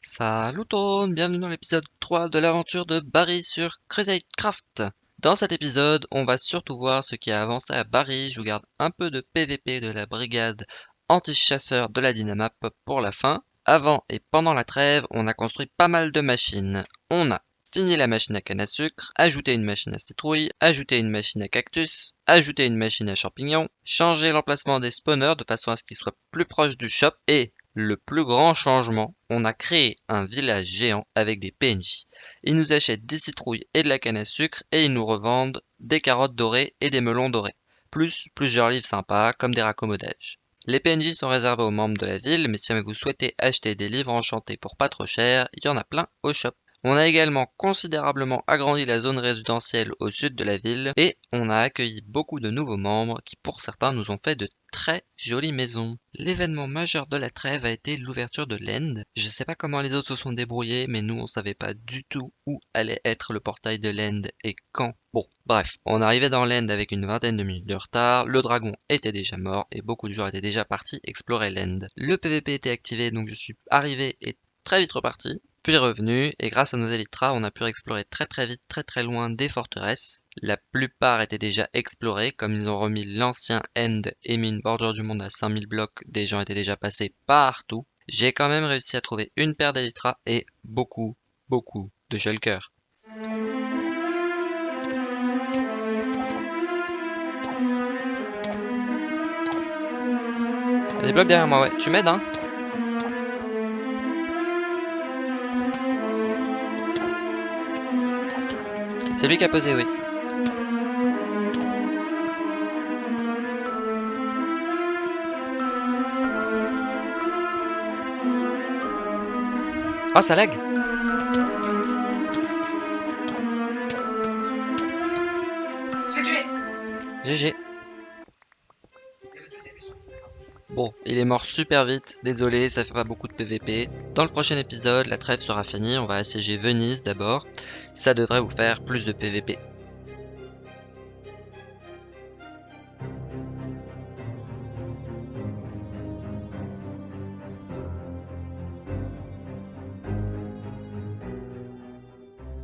Salut tout le monde, bienvenue dans l'épisode 3 de l'aventure de Barry sur Crusade Craft. Dans cet épisode, on va surtout voir ce qui a avancé à Barry. Je vous garde un peu de PVP de la brigade anti-chasseur de la Dynamap pour la fin. Avant et pendant la trêve, on a construit pas mal de machines. On a fini la machine à canne à sucre, ajouté une machine à citrouille, ajouté une machine à cactus, ajouté une machine à champignons, changé l'emplacement des spawners de façon à ce qu'ils soient plus proches du shop et le plus grand changement, on a créé un village géant avec des PNJ. Ils nous achètent des citrouilles et de la canne à sucre et ils nous revendent des carottes dorées et des melons dorés. Plus plusieurs livres sympas comme des raccommodages. Les PNJ sont réservés aux membres de la ville, mais si vous souhaitez acheter des livres enchantés pour pas trop cher, il y en a plein au shop. On a également considérablement agrandi la zone résidentielle au sud de la ville et on a accueilli beaucoup de nouveaux membres qui pour certains nous ont fait de très jolies maisons. L'événement majeur de la trêve a été l'ouverture de l'End. Je sais pas comment les autres se sont débrouillés mais nous on savait pas du tout où allait être le portail de l'End et quand. Bon, bref, on arrivait dans l'End avec une vingtaine de minutes de retard, le dragon était déjà mort et beaucoup de joueurs étaient déjà partis explorer l'End. Le PVP était activé donc je suis arrivé et très vite reparti puis revenu, et grâce à nos élytras, on a pu explorer très très vite, très très loin des forteresses. La plupart étaient déjà explorées, comme ils ont remis l'ancien End et mis une bordure du monde à 5000 blocs, des gens étaient déjà passés partout. J'ai quand même réussi à trouver une paire d'élytras et beaucoup, beaucoup de shulkers. Des blocs derrière moi, ouais. Tu m'aides, hein? C'est lui qui a posé, oui. Oh, ça lag GG. Bon, il est mort super vite, désolé, ça fait pas beaucoup de PVP. Dans le prochain épisode, la trêve sera finie, on va assiéger Venise d'abord. Ça devrait vous faire plus de PVP.